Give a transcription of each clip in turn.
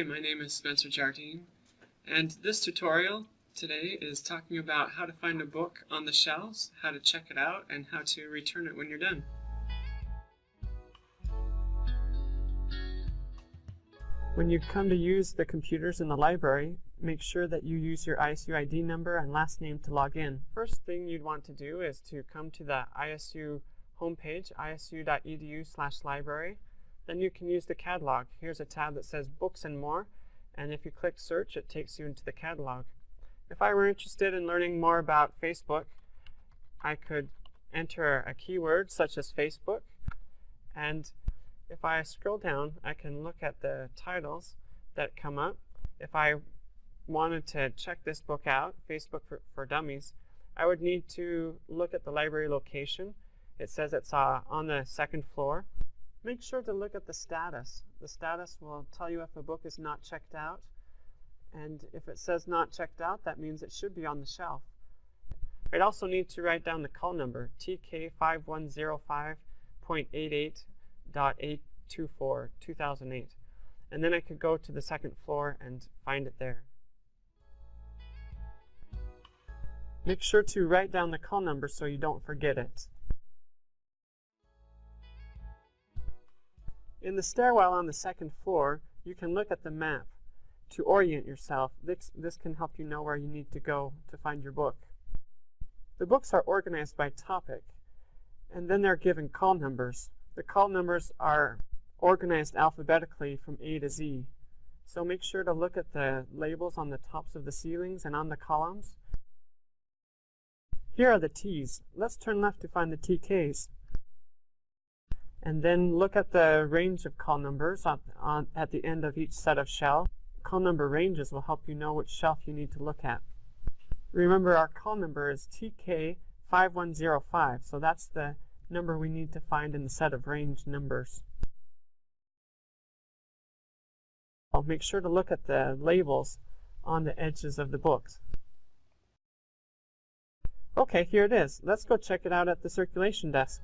Hi, my name is Spencer Jardine, and this tutorial today is talking about how to find a book on the shelves, how to check it out, and how to return it when you're done. When you come to use the computers in the library, make sure that you use your ISU ID number and last name to log in. First thing you'd want to do is to come to the ISU homepage, isu.edu slash library. Then you can use the catalog. Here's a tab that says Books and More, and if you click Search, it takes you into the catalog. If I were interested in learning more about Facebook, I could enter a keyword such as Facebook, and if I scroll down, I can look at the titles that come up. If I wanted to check this book out, Facebook for, for Dummies, I would need to look at the library location. It says it's uh, on the second floor. Make sure to look at the status. The status will tell you if a book is not checked out. And if it says not checked out, that means it should be on the shelf. I'd also need to write down the call number, TK5105.88.824, 2008. And then I could go to the second floor and find it there. Make sure to write down the call number so you don't forget it. In the stairwell on the second floor, you can look at the map to orient yourself. This, this can help you know where you need to go to find your book. The books are organized by topic, and then they're given call numbers. The call numbers are organized alphabetically from A to Z. So make sure to look at the labels on the tops of the ceilings and on the columns. Here are the T's. Let's turn left to find the TKs. And then look at the range of call numbers on, on, at the end of each set of shelf. Call number ranges will help you know which shelf you need to look at. Remember our call number is TK5105, so that's the number we need to find in the set of range numbers. I'll make sure to look at the labels on the edges of the books. Okay, here it is. Let's go check it out at the circulation desk.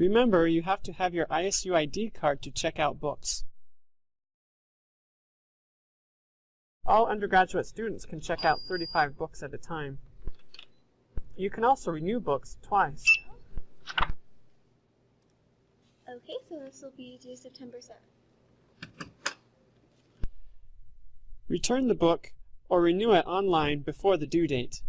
Remember, you have to have your ISU ID card to check out books. All undergraduate students can check out 35 books at a time. You can also renew books twice. Okay, so this will be due September 7th. Return the book or renew it online before the due date.